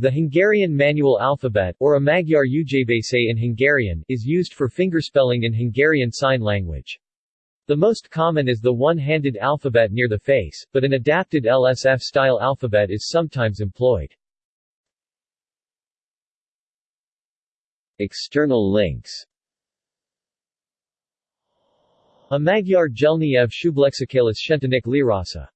The Hungarian manual alphabet, or a Magyar ujjábécé in Hungarian, is used for fingerspelling in Hungarian Sign Language. The most common is the one-handed alphabet near the face, but an adapted LSF-style alphabet is sometimes employed. External links A Magyar Jelnyelv Szublexikális Szintjének Leírása